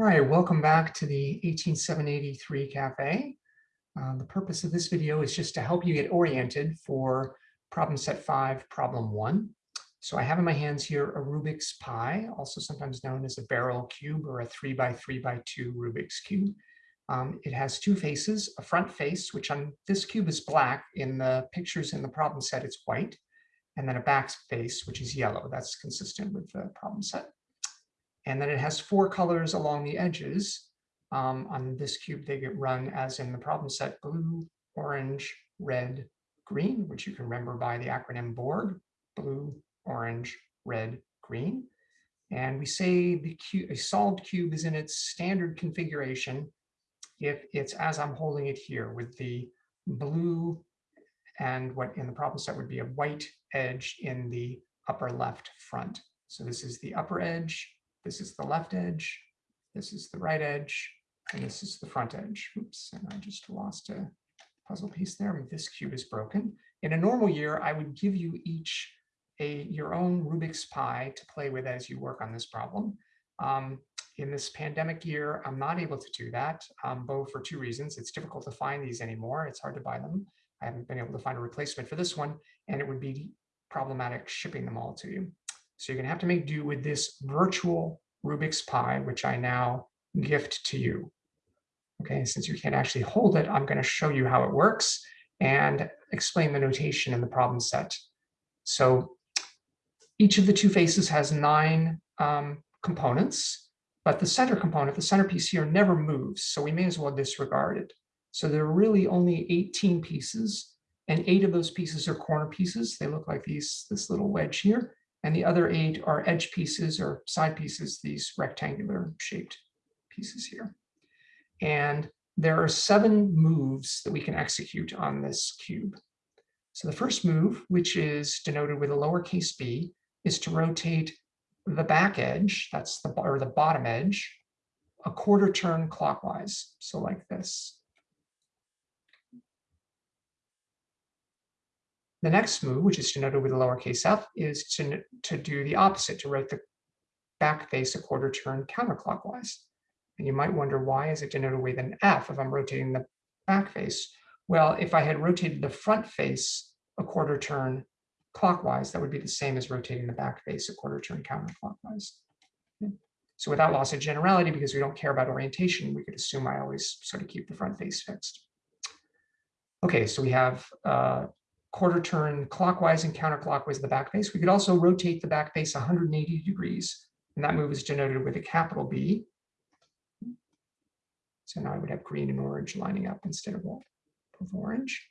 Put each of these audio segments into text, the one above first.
All right, welcome back to the 18783 Cafe. Uh, the purpose of this video is just to help you get oriented for problem set five, problem one. So I have in my hands here a Rubik's Pi, also sometimes known as a barrel cube or a three by three by two Rubik's Cube. Um, it has two faces, a front face, which on this cube is black. In the pictures in the problem set, it's white. And then a back face, which is yellow. That's consistent with the problem set. And then it has four colors along the edges. Um, on this cube, they get run as in the problem set, blue, orange, red, green, which you can remember by the acronym BORG, blue, orange, red, green. And we say the cube, a solved cube is in its standard configuration if it's as I'm holding it here with the blue and what in the problem set would be a white edge in the upper left front. So this is the upper edge, this is the left edge, this is the right edge, and this is the front edge. Oops, and I just lost a puzzle piece there. This cube is broken. In a normal year, I would give you each a your own Rubik's Pi to play with as you work on this problem. Um, in this pandemic year, I'm not able to do that, um, both for two reasons. It's difficult to find these anymore. It's hard to buy them. I haven't been able to find a replacement for this one, and it would be problematic shipping them all to you. So you're going to have to make do with this virtual Rubik's Pi, which I now gift to you. Okay, since you can't actually hold it, I'm going to show you how it works and explain the notation in the problem set. So each of the two faces has nine um, components, but the center component, the centerpiece here, never moves, so we may as well disregard it. So there are really only 18 pieces, and eight of those pieces are corner pieces. They look like these, this little wedge here, and the other eight are edge pieces or side pieces, these rectangular shaped pieces here. And there are seven moves that we can execute on this cube. So the first move, which is denoted with a lowercase b, is to rotate the back edge, that's the or the bottom edge, a quarter turn clockwise. So like this. The next move, which is denoted with a lowercase f, is to, to do the opposite, to rotate the back face a quarter turn counterclockwise. And you might wonder, why is it denoted with an F if I'm rotating the back face? Well, if I had rotated the front face a quarter turn clockwise, that would be the same as rotating the back face a quarter turn counterclockwise. So without loss of generality, because we don't care about orientation, we could assume I always sort of keep the front face fixed. Okay, so we have uh, quarter turn clockwise and counterclockwise the back face. We could also rotate the back face 180 degrees, and that move is denoted with a capital B. So now I would have green and orange lining up instead of, of orange.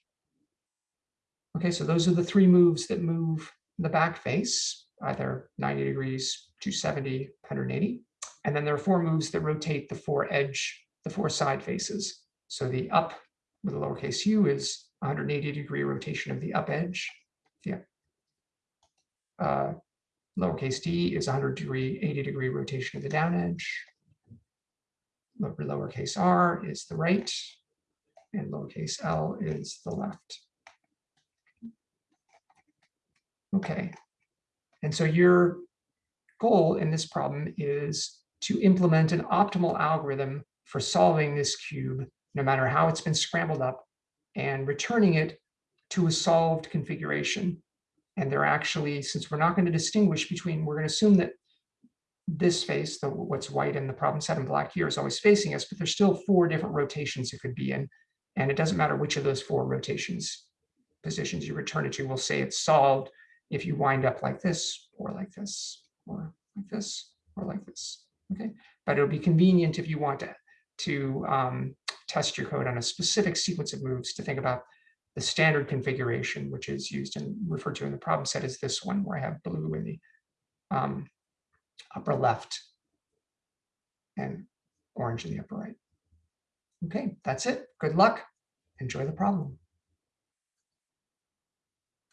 Okay, so those are the three moves that move the back face, either 90 degrees, 270, 180. And then there are four moves that rotate the four edge, the four side faces. So the up with a lowercase u is 180 degree rotation of the up edge. Yeah. Uh, lowercase d is 100 degree, 80 degree rotation of the down edge. Lowercase r is the right, and lowercase l is the left. Okay, and so your goal in this problem is to implement an optimal algorithm for solving this cube, no matter how it's been scrambled up, and returning it to a solved configuration. And they're actually, since we're not going to distinguish between, we're going to assume that this face, the what's white in the problem set in black here is always facing us, but there's still four different rotations it could be in. And it doesn't matter which of those four rotations positions you return it to, we'll say it's solved if you wind up like this or like this or like this or like this. Okay, but it'll be convenient if you want to, to um, test your code on a specific sequence of moves to think about the standard configuration, which is used and referred to in the problem set is this one, where I have blue in the um, upper left and orange in the upper right. Okay, that's it. Good luck. Enjoy the problem.